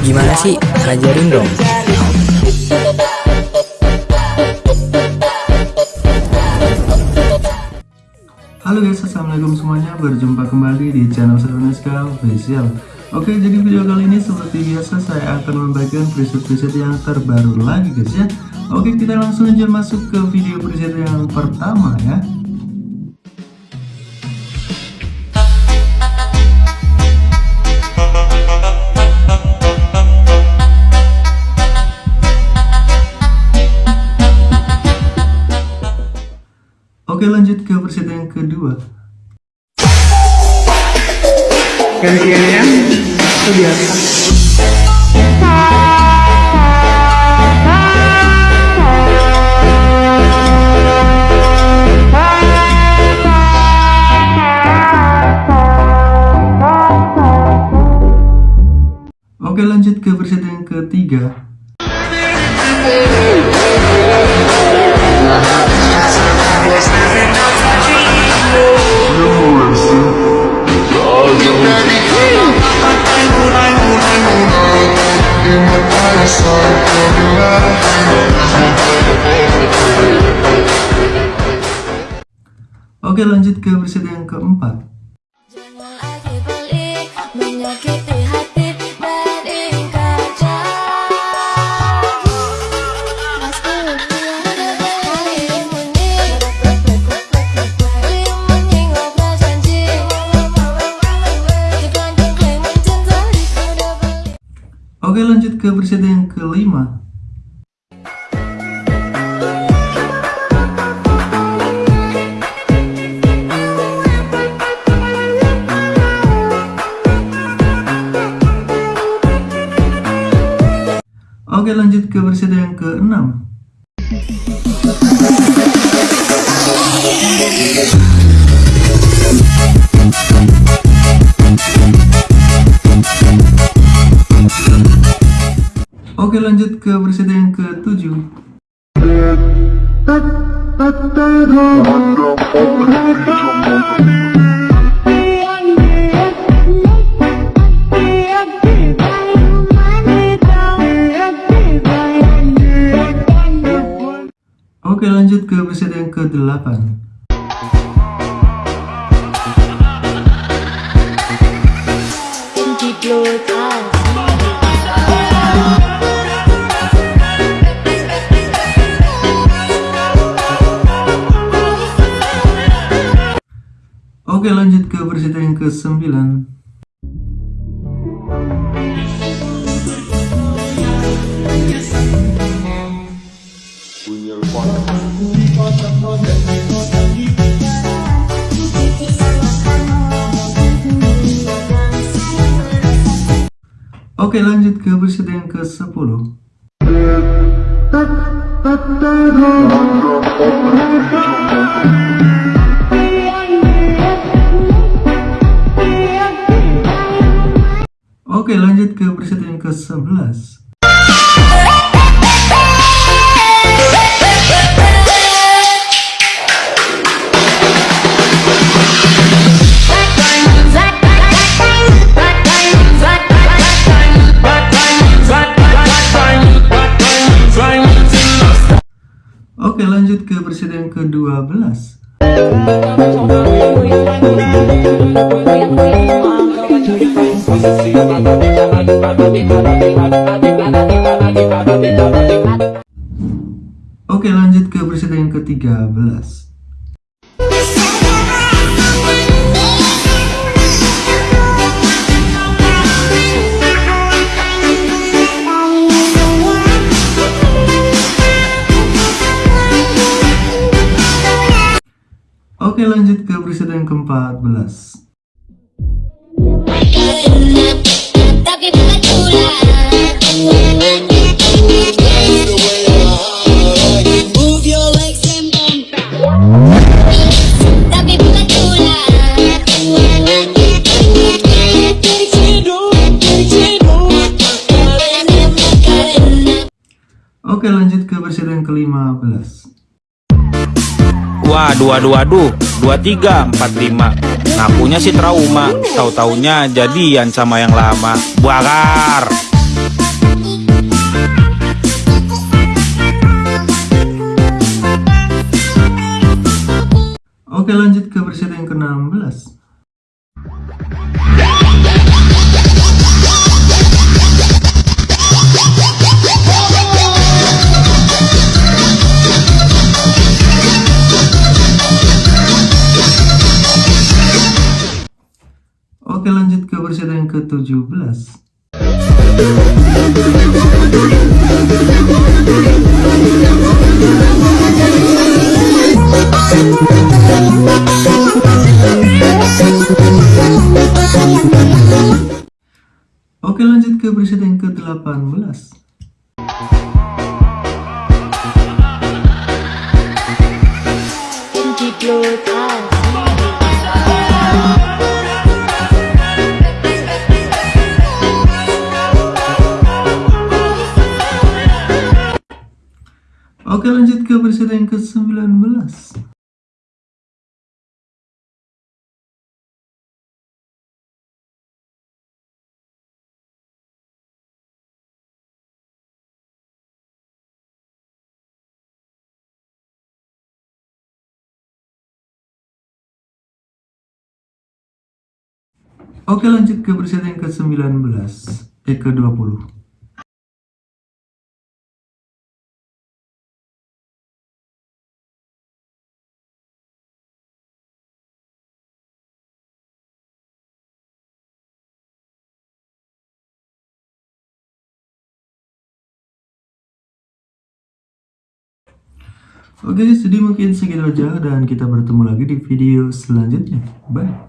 Gimana sih? Ajarin dong. Halo guys, assalamualaikum semuanya. Berjumpa kembali di channel Serveneska Official. Oke, jadi video kali ini seperti biasa saya akan membagikan preset-preset yang terbaru lagi guys ya. Oke, kita langsung aja masuk ke video preset yang pertama ya. Oke lanjut ke preset yang kedua. Gantiannya itu biasa. Oke lanjut ke preset yang ketiga Oke lanjut ke preset yang keempat Oke lanjut ke preset yang kelima. Oke lanjut ke preset yang keenam Oke lanjut ke preset yang ketujuh. Oke lanjut ke preset yang ke-8 Oke lanjut ke preset yang ke-9 Oke lanjut ke preset yang ke-10 Oke lanjut ke preset yang ke-11 Oke lanjut ke preset yang ke-12 Oke lanjut ke preset yang ke-13 Oke lanjut ke preset yang ke-14 Oke lanjut ke preset yang ke-15 Waduh, waduh, waduh. 23, 45. Ngakunya sih trauma, tahu-taunya jadian sama yang lama. Bakar. Oke lanjut ke versi yang ke-16 versi yang ke-17 Oke lanjut ke versi yang ke-18 Oke lanjut ke versi yang ke-19 Oke lanjut ke versi yang ke-19 Eh ke-20 Oke, jadi mungkin segitu aja dan kita bertemu lagi di video selanjutnya. Bye.